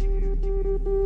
you.